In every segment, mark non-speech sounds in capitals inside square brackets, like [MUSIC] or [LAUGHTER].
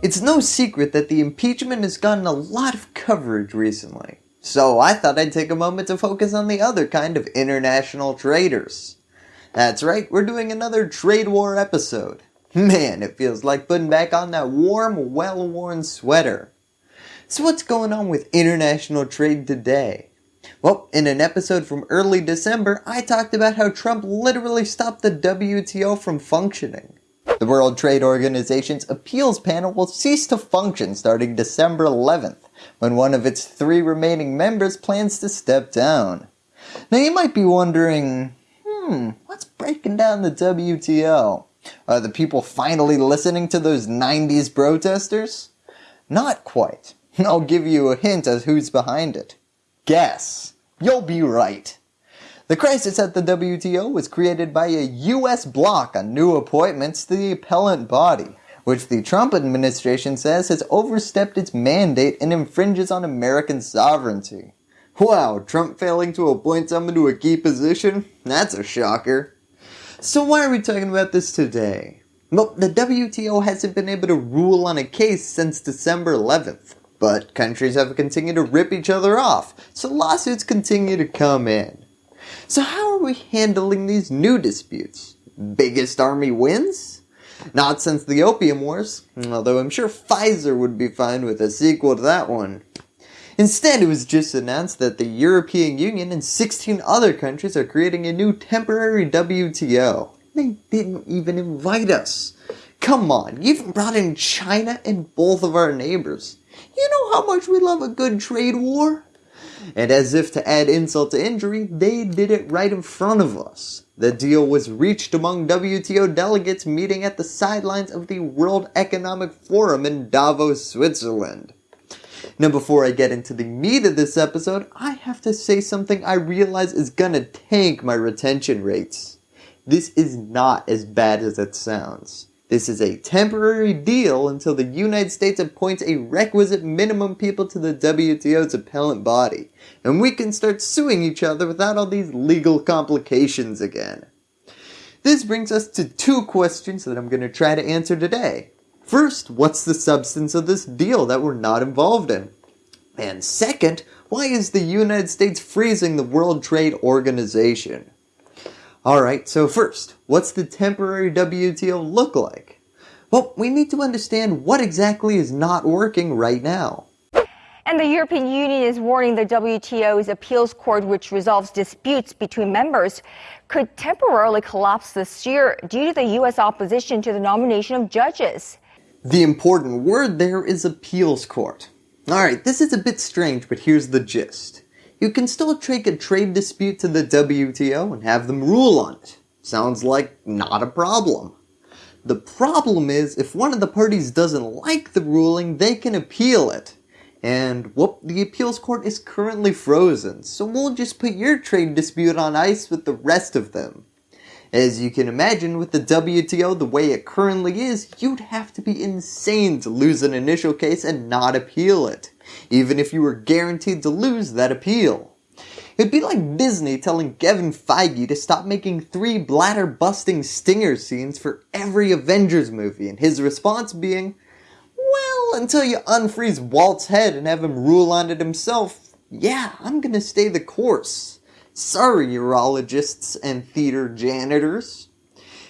It's no secret that the impeachment has gotten a lot of coverage recently, so I thought I'd take a moment to focus on the other kind of international traders. That's right, we're doing another trade war episode. Man, it feels like putting back on that warm, well-worn sweater. So what's going on with international trade today? Well, in an episode from early December, I talked about how Trump literally stopped the WTO from functioning. The World Trade Organization's appeals panel will cease to function starting December 11th, when one of its three remaining members plans to step down. Now you might be wondering, hmm, what's breaking down the WTO? Are the people finally listening to those 90s protesters? Not quite. I'll give you a hint as who's behind it. Guess. You'll be right. The crisis at the WTO was created by a US block on new appointments to the appellate body, which the Trump administration says has overstepped its mandate and infringes on American sovereignty. Wow, Trump failing to appoint someone to a key position? That's a shocker. So why are we talking about this today? Well, the WTO hasn't been able to rule on a case since December 11th, but countries have continued to rip each other off, so lawsuits continue to come in. So how are we handling these new disputes? Biggest army wins? Not since the Opium Wars, although I'm sure Pfizer would be fine with a sequel to that one. Instead, it was just announced that the European Union and 16 other countries are creating a new temporary WTO. They didn't even invite us. Come on, you even brought in China and both of our neighbors. You know how much we love a good trade war? And as if to add insult to injury, they did it right in front of us. The deal was reached among WTO delegates meeting at the sidelines of the World Economic Forum in Davos, Switzerland. Now before I get into the meat of this episode, I have to say something I realize is gonna tank my retention rates. This is not as bad as it sounds. This is a temporary deal until the United States appoints a requisite minimum people to the WTO's appellate body, and we can start suing each other without all these legal complications again. This brings us to two questions that I'm going to try to answer today. First, what's the substance of this deal that we're not involved in? And second, why is the United States freezing the World Trade Organization? Alright, so first, what's the temporary WTO look like? Well, we need to understand what exactly is not working right now. And the European Union is warning the WTO's appeals court, which resolves disputes between members, could temporarily collapse this year due to the U.S. opposition to the nomination of judges. The important word there is appeals court. Alright, this is a bit strange, but here's the gist. You can still take a trade dispute to the WTO and have them rule on it. Sounds like not a problem. The problem is, if one of the parties doesn't like the ruling, they can appeal it. And whoop, the appeals court is currently frozen, so we'll just put your trade dispute on ice with the rest of them. As you can imagine, with the WTO the way it currently is, you'd have to be insane to lose an initial case and not appeal it, even if you were guaranteed to lose that appeal. It'd be like Disney telling Kevin Feige to stop making three bladder busting stinger scenes for every Avengers movie and his response being, well, until you unfreeze Walt's head and have him rule on it himself, yeah, I'm gonna stay the course. Sorry urologists and theater janitors.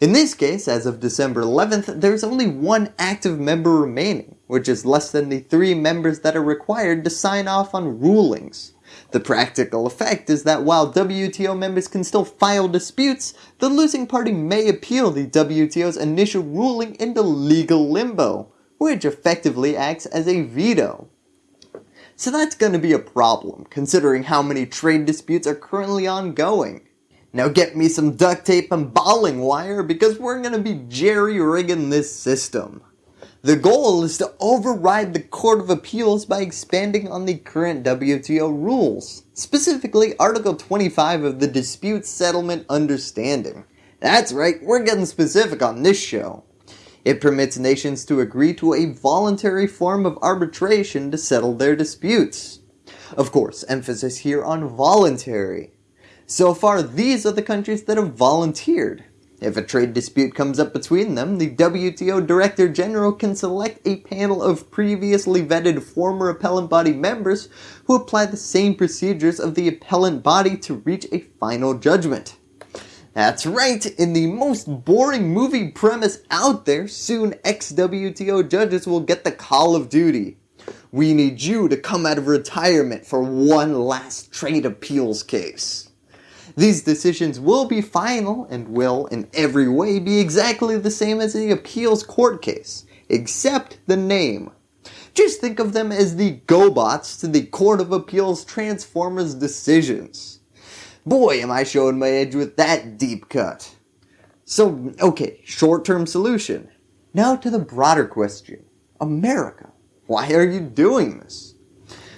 In this case, as of December 11th, there's only one active member remaining, which is less than the three members that are required to sign off on rulings. The practical effect is that while WTO members can still file disputes, the losing party may appeal the WTO's initial ruling into legal limbo, which effectively acts as a veto. So that's going to be a problem, considering how many trade disputes are currently ongoing. Now get me some duct tape and bowling wire because we're going to be jerry-rigging this system. The goal is to override the Court of Appeals by expanding on the current WTO rules, specifically Article 25 of the Dispute Settlement Understanding. That's right, we're getting specific on this show. It permits nations to agree to a voluntary form of arbitration to settle their disputes. Of course, emphasis here on voluntary. So far, these are the countries that have volunteered. If a trade dispute comes up between them, the WTO Director General can select a panel of previously vetted former appellate body members who apply the same procedures of the appellate body to reach a final judgment. That's right, in the most boring movie premise out there, soon ex-WTO judges will get the call of duty. We need you to come out of retirement for one last trade appeals case. These decisions will be final and will, in every way, be exactly the same as the appeals court case, except the name. Just think of them as the GoBots to the Court of Appeals Transformers decisions. Boy, am I showing my edge with that deep cut. So, okay, short-term solution. Now to the broader question. America, why are you doing this?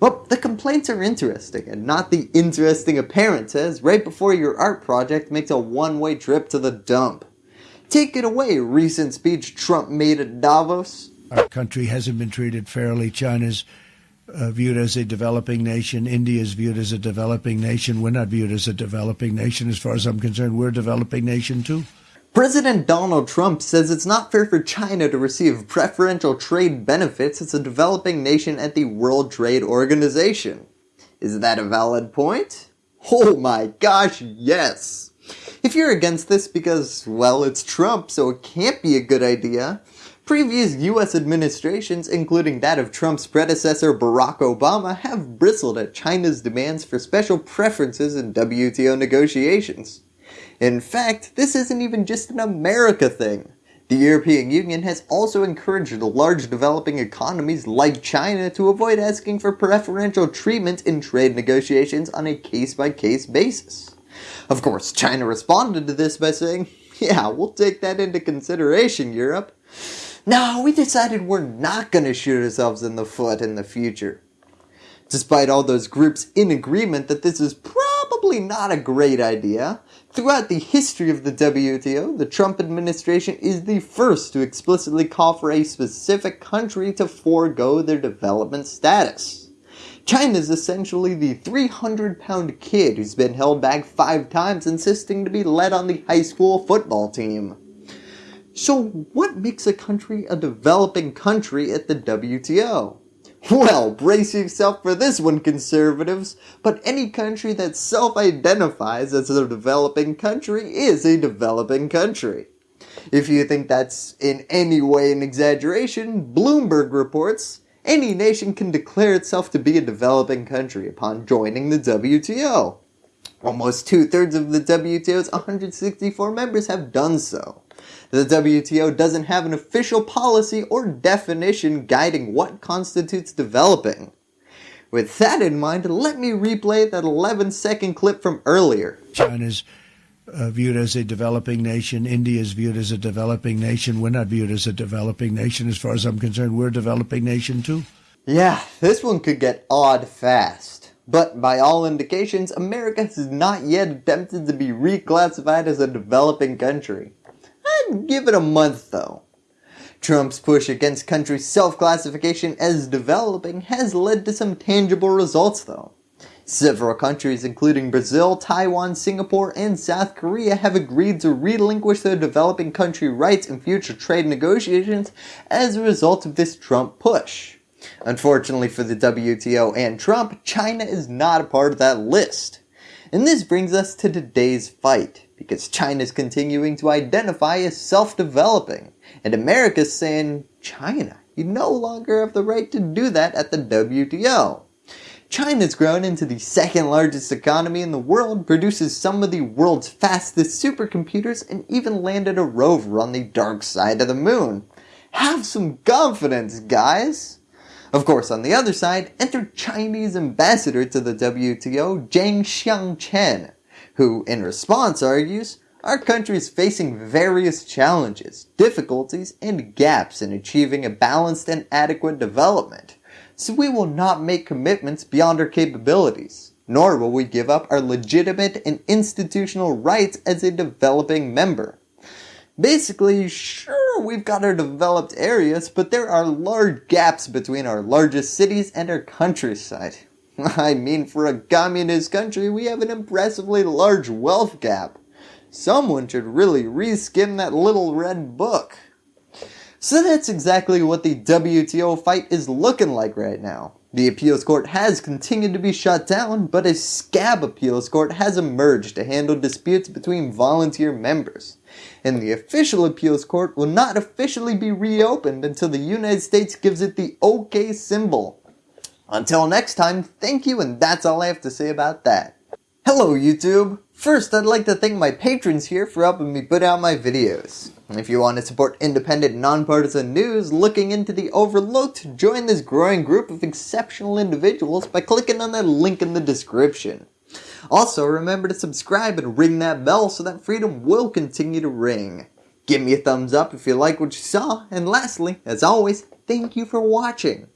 Well, the complaints are interesting, and not the interesting apparent appearances right before your art project makes a one-way trip to the dump. Take it away, recent speech Trump made at Davos. Our country hasn't been treated fairly. China's uh, viewed as a developing nation. India is viewed as a developing nation. We're not viewed as a developing nation. As far as I'm concerned, we're a developing nation too. President Donald Trump says it's not fair for China to receive preferential trade benefits as a developing nation at the World Trade Organization. Is that a valid point? Oh my gosh, yes! If you're against this because, well, it's Trump, so it can't be a good idea, previous US administrations, including that of Trump's predecessor Barack Obama, have bristled at China's demands for special preferences in WTO negotiations. In fact, this isn't even just an America thing. The European Union has also encouraged large developing economies like China to avoid asking for preferential treatment in trade negotiations on a case-by-case -case basis. Of course, China responded to this by saying, yeah, we'll take that into consideration, Europe. No, we decided we're not going to shoot ourselves in the foot in the future. Despite all those groups in agreement that this is probably not a great idea, throughout the history of the WTO, the Trump administration is the first to explicitly call for a specific country to forego their development status. China is essentially the 300 pound kid who's been held back five times insisting to be led on the high school football team. So what makes a country a developing country at the WTO? Well, brace yourself for this one, conservatives, but any country that self-identifies as a developing country is a developing country. If you think that's in any way an exaggeration, Bloomberg reports, any nation can declare itself to be a developing country upon joining the WTO. Almost two-thirds of the WTO's 164 members have done so. The WTO doesn't have an official policy or definition guiding what constitutes developing. With that in mind, let me replay that 11 second clip from earlier. China's uh, viewed as a developing nation. India is viewed as a developing nation. We're not viewed as a developing nation. As far as I'm concerned, we're a developing nation too. Yeah, this one could get odd fast. But by all indications, America has not yet attempted to be reclassified as a developing country. Give it a month though. Trump's push against countries' self-classification as developing has led to some tangible results though. Several countries including Brazil, Taiwan, Singapore, and South Korea have agreed to relinquish their developing country rights in future trade negotiations as a result of this Trump push. Unfortunately for the WTO and Trump, China is not a part of that list. And this brings us to today's fight because China's continuing to identify as self-developing, and America's saying, China, you no longer have the right to do that at the WTO. China's grown into the second largest economy in the world, produces some of the world's fastest supercomputers, and even landed a rover on the dark side of the moon. Have some confidence, guys! Of course, on the other side, enter Chinese ambassador to the WTO, Zhang Xiangchen, who in response argues, our country is facing various challenges, difficulties, and gaps in achieving a balanced and adequate development, so we will not make commitments beyond our capabilities, nor will we give up our legitimate and institutional rights as a developing member. Basically, sure, we've got our developed areas, but there are large gaps between our largest cities and our countryside. [LAUGHS] I mean, for a communist country, we have an impressively large wealth gap. Someone should really reskim that little red book. So that's exactly what the WTO fight is looking like right now. The appeals court has continued to be shut down, but a scab appeals court has emerged to handle disputes between volunteer members. And the official appeals court will not officially be reopened until the United States gives it the OK symbol. Until next time, thank you and that's all I have to say about that. Hello YouTube! First, I'd like to thank my patrons here for helping me put out my videos. If you want to support independent, nonpartisan news looking into the overlooked, join this growing group of exceptional individuals by clicking on the link in the description. Also, remember to subscribe and ring that bell so that freedom will continue to ring. Give me a thumbs up if you like what you saw, and lastly, as always, thank you for watching.